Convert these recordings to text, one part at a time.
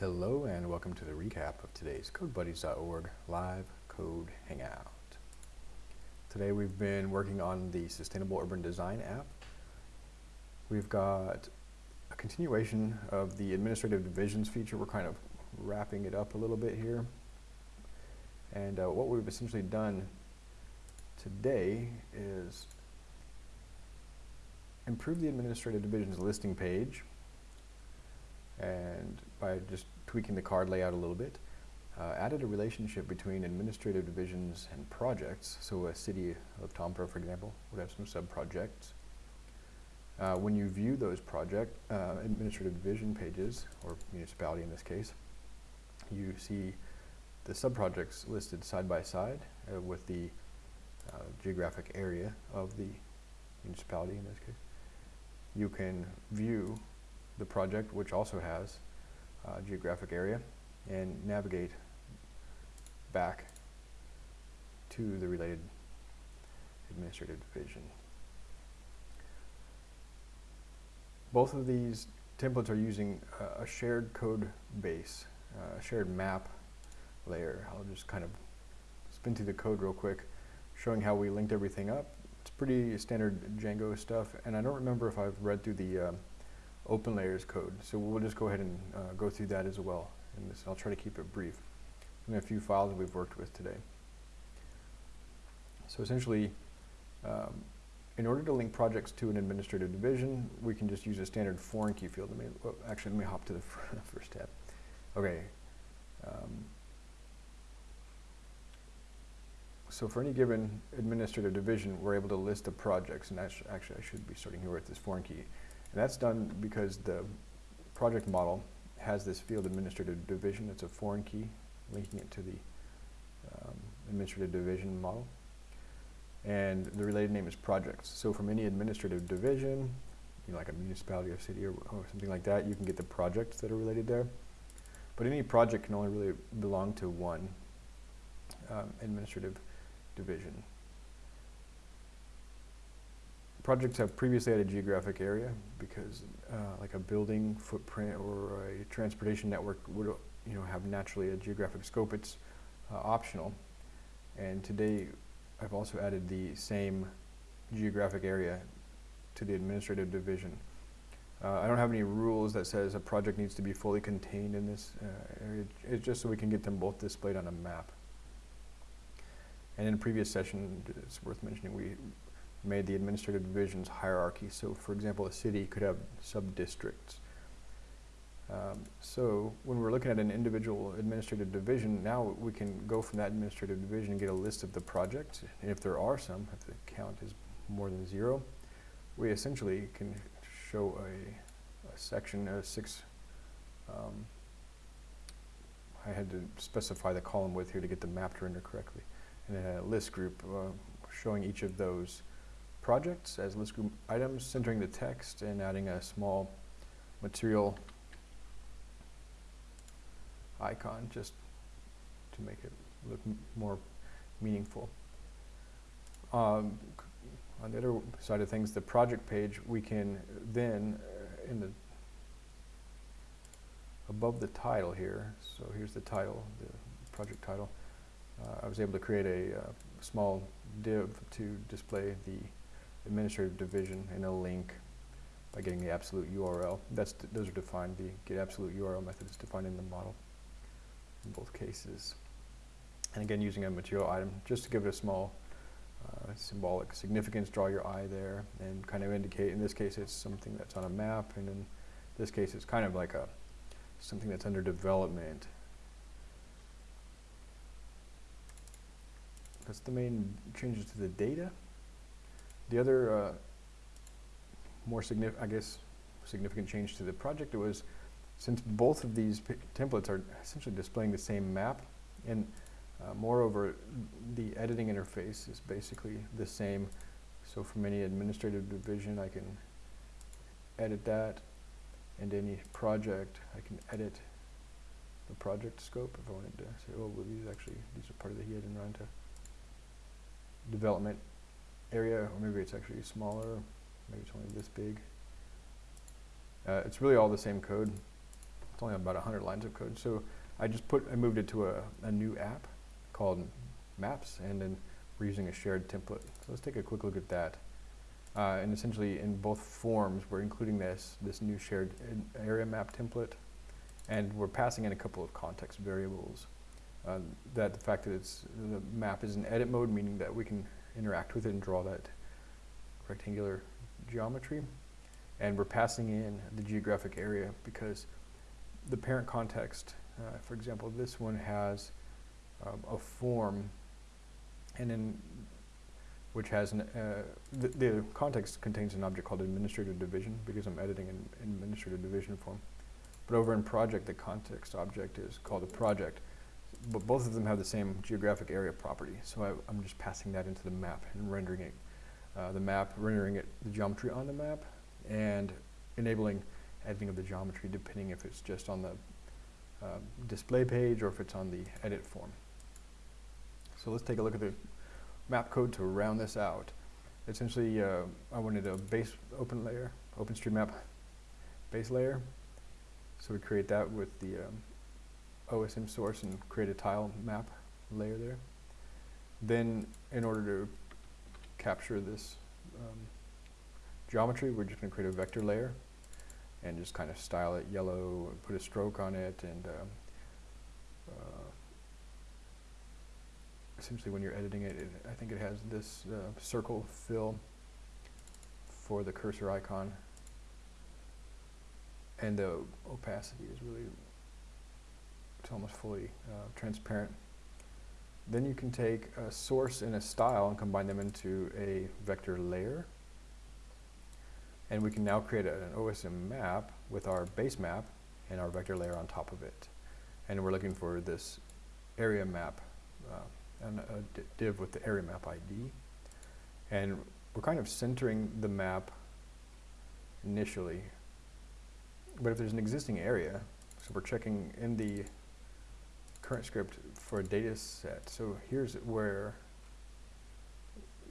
Hello and welcome to the recap of today's CodeBuddies.org live code hangout. Today we've been working on the Sustainable Urban Design app. We've got a continuation of the administrative divisions feature. We're kind of wrapping it up a little bit here. And uh, what we've essentially done today is improve the administrative divisions listing page and by just tweaking the card layout a little bit, uh, added a relationship between administrative divisions and projects. So a city of Tampere, for example, would have some sub-projects. Uh, when you view those project uh, administrative division pages, or municipality in this case, you see the sub-projects listed side by side uh, with the uh, geographic area of the municipality in this case. You can view the project, which also has uh, geographic area, and navigate back to the related administrative division. Both of these templates are using uh, a shared code base, uh, a shared map layer. I'll just kind of spin through the code real quick, showing how we linked everything up. It's pretty standard Django stuff, and I don't remember if I've read through the uh, OpenLayers code. So we'll just go ahead and uh, go through that as well. And this, I'll try to keep it brief. And a few files that we've worked with today. So essentially, um, in order to link projects to an administrative division, we can just use a standard foreign key field. Let me, well, actually, let me hop to the first tab. Okay. Um, so for any given administrative division, we're able to list the projects, and actually I should be starting here with this foreign key. And that's done because the project model has this field administrative division. It's a foreign key linking it to the um, administrative division model. And the related name is projects. So from any administrative division, you know, like a municipality or city or, or something like that, you can get the projects that are related there. But any project can only really belong to one um, administrative division. Projects have previously had a geographic area because uh, like a building footprint or a transportation network would you know, have naturally a geographic scope. It's uh, optional. And today I've also added the same geographic area to the administrative division. Uh, I don't have any rules that says a project needs to be fully contained in this uh, area. It's just so we can get them both displayed on a map. And in a previous session, it's worth mentioning, we made the administrative divisions hierarchy. So for example, a city could have sub-districts. Um, so when we're looking at an individual administrative division, now we can go from that administrative division and get a list of the projects. And if there are some, if the count is more than zero, we essentially can show a, a section, of six, um, I had to specify the column width here to get the map to render correctly. And a list group uh, showing each of those projects as list group items, centering the text and adding a small material icon just to make it look more meaningful. Um, on the other side of things, the project page, we can then, uh, in the above the title here, so here's the title, the project title, uh, I was able to create a uh, small div to display the administrative division and a link by getting the absolute URL. That's those are defined. The get absolute URL method is defined in the model in both cases. And again, using a material item just to give it a small uh, symbolic significance, draw your eye there and kind of indicate, in this case, it's something that's on a map, and in this case, it's kind of like a something that's under development. That's the main changes to the data. The other uh, more significant, I guess, significant change to the project was since both of these templates are essentially displaying the same map, and uh, moreover, the editing interface is basically the same. So from any administrative division, I can edit that, and any project, I can edit the project scope if I wanted to. Say, oh, well, these actually, these are part of the Hiedanranta development area, or maybe it's actually smaller, maybe it's only this big. Uh, it's really all the same code. It's only about 100 lines of code. So I just put, I moved it to a, a new app called Maps, and then we're using a shared template. So let's take a quick look at that. Uh, and essentially in both forms, we're including this, this new shared area map template, and we're passing in a couple of context variables. Uh, that the fact that it's, the map is in edit mode, meaning that we can interact with it and draw that rectangular geometry. And we're passing in the geographic area because the parent context, uh, for example, this one has um, a form and then which has an, uh, the, the context contains an object called administrative division because I'm editing in, in administrative division form. But over in project, the context object is called a project. But both of them have the same geographic area property. So I, I'm just passing that into the map and rendering it, uh, the map, rendering it, the geometry on the map, and enabling editing of the geometry depending if it's just on the uh, display page or if it's on the edit form. So let's take a look at the map code to round this out. Essentially, uh, I wanted a base open layer, OpenStreetMap base layer. So we create that with the um, OSM source and create a tile map layer there. Then, in order to capture this um, geometry, we're just going to create a vector layer and just kind of style it yellow, and put a stroke on it, and um, uh, essentially when you're editing it, it, I think it has this uh, circle fill for the cursor icon. And the opacity is really, almost fully uh, transparent. Then you can take a source and a style and combine them into a vector layer. And we can now create a, an OSM map with our base map and our vector layer on top of it. And we're looking for this area map uh, and a div with the area map ID. And we're kind of centering the map initially. But if there's an existing area, so we're checking in the current script for a data set. So here's where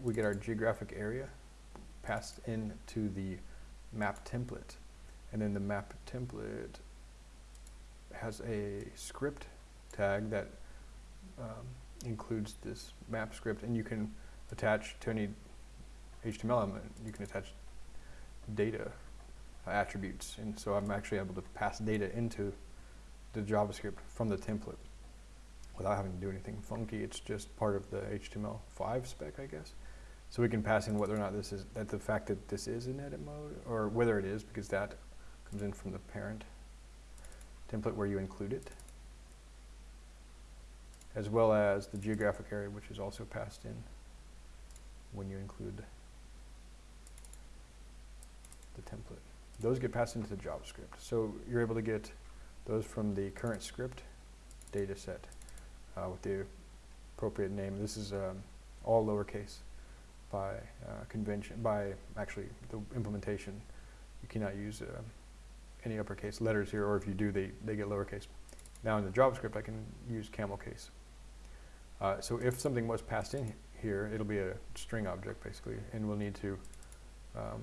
we get our geographic area passed into the map template. And then the map template has a script tag that um, includes this map script, and you can attach to any HTML element, you can attach data attributes. And so I'm actually able to pass data into the JavaScript from the template without having to do anything funky. It's just part of the HTML5 spec, I guess. So we can pass in whether or not this is, that the fact that this is in edit mode, or whether it is, because that comes in from the parent template where you include it as well as the geographic area, which is also passed in when you include the template. Those get passed into the JavaScript. So you're able to get those from the current script data set uh, with the appropriate name. This is um, all lowercase by uh, convention, by actually the implementation. You cannot use uh, any uppercase letters here, or if you do, they, they get lowercase. Now in the JavaScript, I can use camel case. Uh, so if something was passed in here, it'll be a string object basically, and we'll need to um,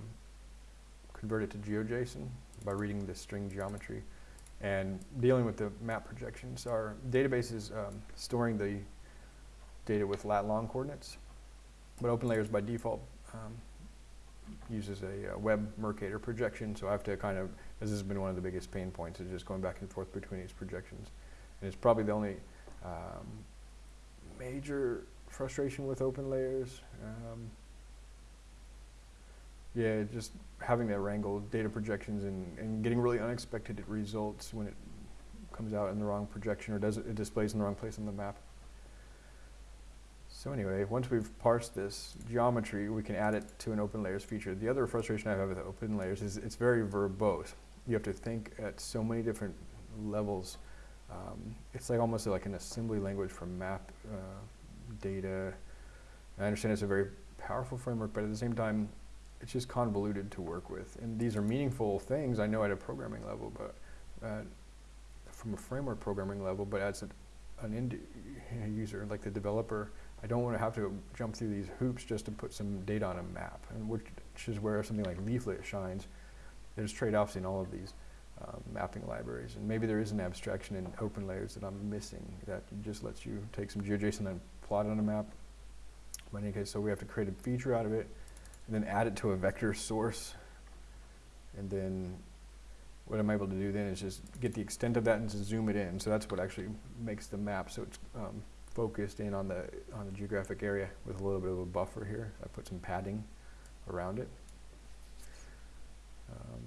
convert it to GeoJSON by reading the string geometry and dealing with the map projections. Our database is um, storing the data with lat long coordinates, but OpenLayers by default um, uses a, a, web Mercator projection, so I have to kind of, this has been one of the biggest pain points, is just going back and forth between these projections. And it's probably the only um, major frustration with OpenLayers. Yeah, just having that wrangle data projections and, and getting really unexpected results when it comes out in the wrong projection or does it, it displays in the wrong place on the map. So anyway, once we've parsed this geometry, we can add it to an OpenLayers feature. The other frustration I have with OpenLayers is it's very verbose. You have to think at so many different levels um, it's like almost like an assembly language for map uh, data. I understand it's a very powerful framework, but at the same time, it's just convoluted to work with. And these are meaningful things I know at a programming level, but uh, from a framework programming level, but as an end user, like the developer, I don't want to have to jump through these hoops just to put some data on a map, and which, which is where something like Leaflet shines. There's trade-offs in all of these. Um, mapping libraries. And maybe there is an abstraction in OpenLayers that I'm missing that just lets you take some GeoJSON and plot it on a map. But in any case, so we have to create a feature out of it and then add it to a vector source. And then what I'm able to do then is just get the extent of that and zoom it in. So that's what actually makes the map so it's um, focused in on the on the geographic area with a little bit of a buffer here. I put some padding around it um,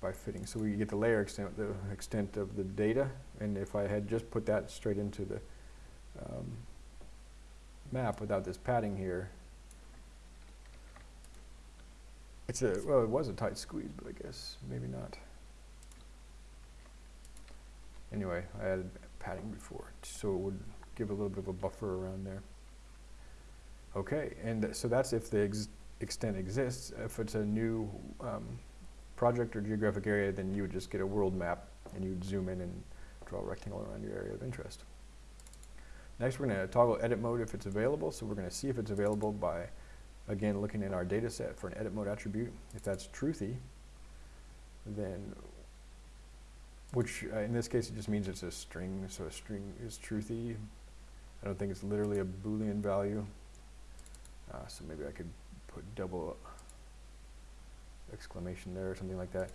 by fitting. So we get the layer extent, the extent of the data, and if I had just put that straight into the um, map without this padding here, it's a, well, it was a tight squeeze, but I guess maybe not. Anyway, I added padding before, so it would give a little bit of a buffer around there. Okay, and th so that's if the ex extent exists. If it's a new um, project or geographic area, then you would just get a world map and you'd zoom in and draw a rectangle around your area of interest. Next, we're going to toggle edit mode if it's available. So we're going to see if it's available by, again, looking at our data set for an edit mode attribute. If that's truthy, then, which uh, in this case it just means it's a string, so a string is truthy. I don't think it's literally a Boolean value. Uh, so maybe I could put double exclamation there or something like that.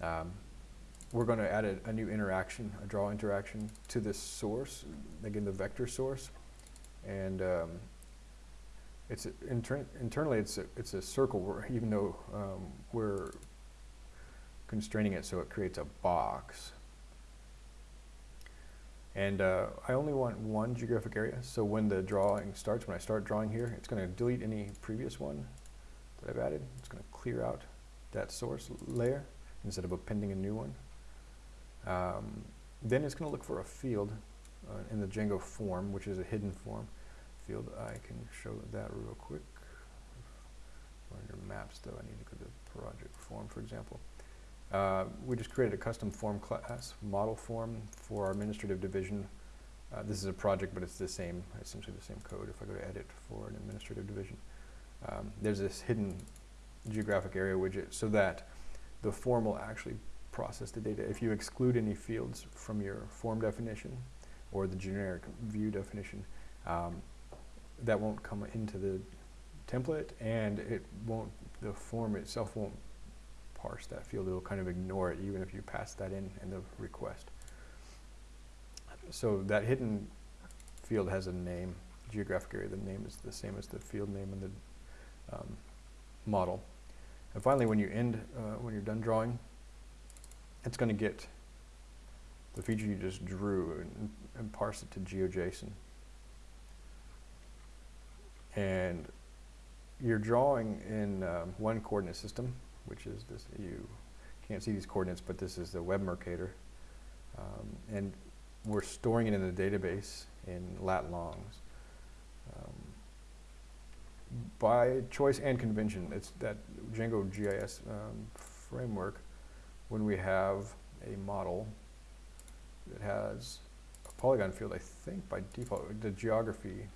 Um, we're going to add a, a, new interaction, a draw interaction to this source, again the vector source, and um, it's inter internally it's a, it's a circle where even though um, we're constraining it so it creates a box. And uh, I only want one geographic area, so when the drawing starts, when I start drawing here, it's going to delete any previous one that I've added. It's going to clear out that source layer instead of appending a new one. Um, then it's going to look for a field uh, in the Django form, which is a hidden form field. I can show that real quick. On your maps, though, I need to go to project form, for example. Uh, we just created a custom form class, model form for our administrative division. Uh, this is a project, but it's the same, essentially the same code if I go to edit for an administrative division. Um, there's this hidden geographic area widget so that the form will actually process the data. If you exclude any fields from your form definition or the generic view definition, um, that won't come into the template and it won't, the form itself won't parse that field. It'll kind of ignore it even if you pass that in in the request. So that hidden field has a name, geographic area. The name is the same as the field name in the um, model. And finally, when you end, uh, when you're done drawing, it's going to get the feature you just drew and, and parse it to GeoJSON. And you're drawing in um, one coordinate system, which is this, you can't see these coordinates, but this is the web Mercator. Um, and we're storing it in the database in lat longs. Um, by choice and convention, it's that Django GIS um, framework, when we have a model that has a polygon field, I think by default, the geography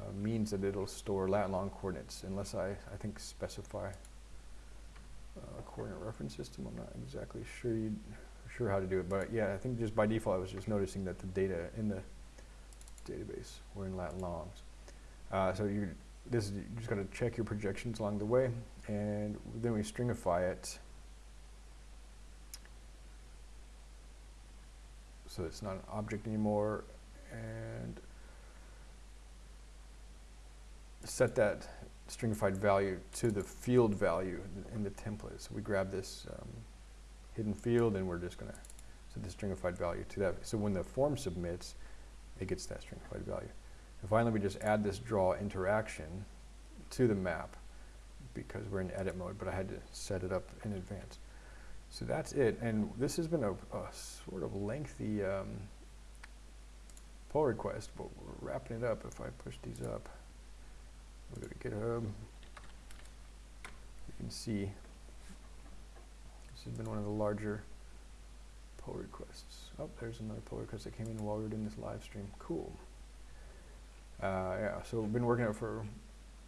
uh, means that it'll store lat long coordinates unless I, I think, specify uh, a coordinate reference system. I'm not exactly sure sure how to do it, but yeah, I think just by default, I was just noticing that the data in the database were in lat longs. Uh, so you this is, you just got to check your projections along the way, and then we stringify it so it's not an object anymore, and set that stringified value to the field value in the template. So we grab this um, hidden field, and we're just going to set the stringified value to that. So when the form submits, it gets that stringified value. And finally, we just add this draw interaction to the map because we're in edit mode, but I had to set it up in advance. So that's it. And this has been a, a sort of lengthy um, pull request, but we're wrapping it up. If I push these up, we go to GitHub. You can see this has been one of the larger pull requests. Oh, there's another pull request that came in while we were doing this live stream. Cool. Uh, yeah, so we've been working on it for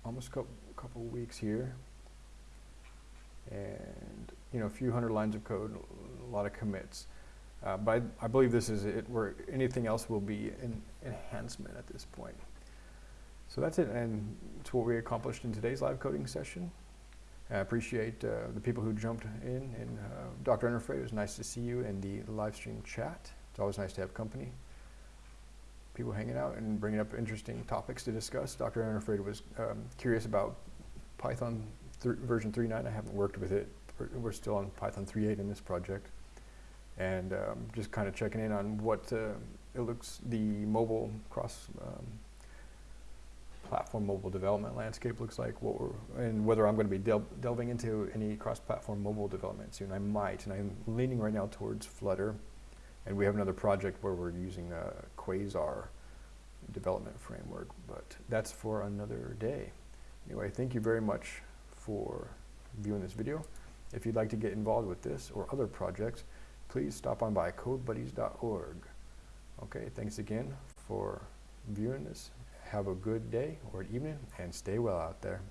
almost a couple, couple weeks here. And, you know, a few hundred lines of code, a lot of commits. Uh, but I, I believe this is it, where anything else will be an enhancement at this point. So that's it, and it's what we accomplished in today's live coding session. I appreciate uh, the people who jumped in, and uh, Dr. Ennerfray, it was nice to see you in the live stream chat. It's always nice to have company. People hanging out and bringing up interesting topics to discuss. Dr. Ennerfray was um, curious about Python th version 3.9. I haven't worked with it. We're, we're still on Python 3.8 in this project. And um, just kind of checking in on what uh, it looks, the mobile cross um, platform mobile development landscape looks like, what we're, and whether I'm going to be del delving into any cross-platform mobile development soon. I might, and I'm leaning right now towards Flutter, and we have another project where we're using a Quasar development framework, but that's for another day. Anyway, thank you very much for viewing this video. If you'd like to get involved with this or other projects, please stop on by codebuddies.org. Okay, thanks again for viewing this. Have a good day or evening and stay well out there.